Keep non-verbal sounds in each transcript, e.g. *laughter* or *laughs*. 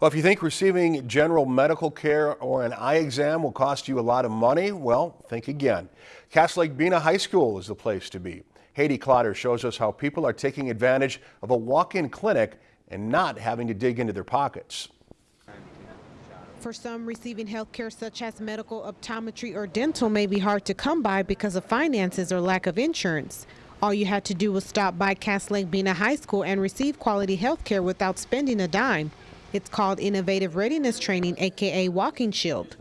Well, if you think receiving general medical care or an eye exam will cost you a lot of money, well, think again. Cass Lake Bena High School is the place to be. Haiti Clotter shows us how people are taking advantage of a walk-in clinic and not having to dig into their pockets. For some, receiving health care such as medical, optometry, or dental may be hard to come by because of finances or lack of insurance. All you had to do was stop by Cass Lake Bena High School and receive quality health care without spending a dime. It's called Innovative Readiness Training, aka Walking Shield.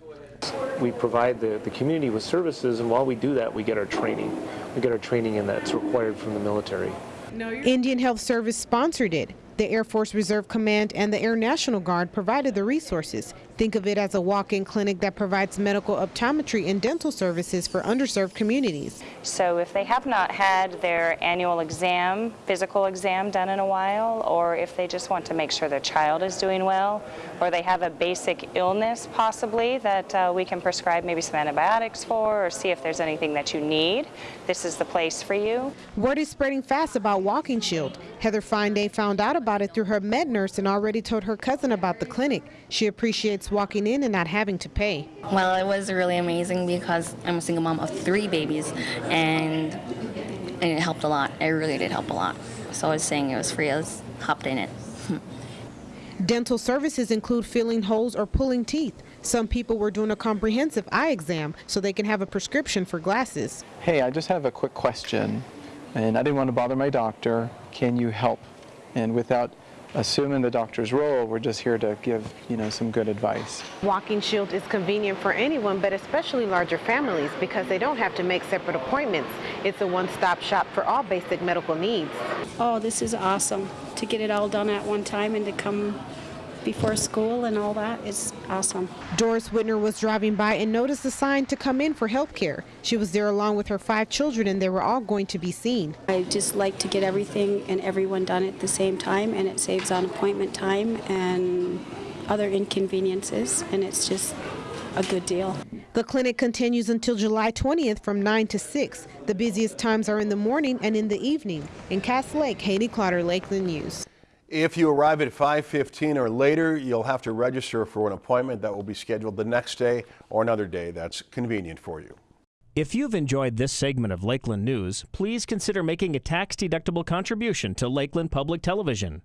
We provide the, the community with services, and while we do that, we get our training. We get our training, and that's required from the military. Indian Health Service sponsored it. The Air Force Reserve Command and the Air National Guard provided the resources. Think of it as a walk-in clinic that provides medical optometry and dental services for underserved communities. So if they have not had their annual exam, physical exam done in a while, or if they just want to make sure their child is doing well, or they have a basic illness possibly that uh, we can prescribe maybe some antibiotics for, or see if there's anything that you need, this is the place for you. Word is spreading fast about Walking Shield. Heather Finday found out about it through her med nurse and already told her cousin about the clinic. She appreciates walking in and not having to pay. Well, it was really amazing because I'm a single mom of three babies and, and it helped a lot. It really did help a lot. So I was saying it was free. I was hopped in it. *laughs* Dental services include filling holes or pulling teeth. Some people were doing a comprehensive eye exam so they can have a prescription for glasses. Hey, I just have a quick question, and I didn't want to bother my doctor. Can you help? And without assuming the doctor's role, we're just here to give, you know, some good advice. Walking Shield is convenient for anyone, but especially larger families because they don't have to make separate appointments. It's a one-stop shop for all basic medical needs. Oh, this is awesome to get it all done at one time and to come before school and all that is awesome. Doris Whitner was driving by and noticed the sign to come in for health care. She was there along with her five children and they were all going to be seen. I just like to get everything and everyone done at the same time and it saves on appointment time and other inconveniences and it's just a good deal. The clinic continues until July 20th from 9 to 6. The busiest times are in the morning and in the evening. In Cass Lake, Haiti Clotter, Lakeland News. If you arrive at 5:15 or later, you'll have to register for an appointment that will be scheduled the next day or another day that's convenient for you. If you've enjoyed this segment of Lakeland News, please consider making a tax-deductible contribution to Lakeland Public Television.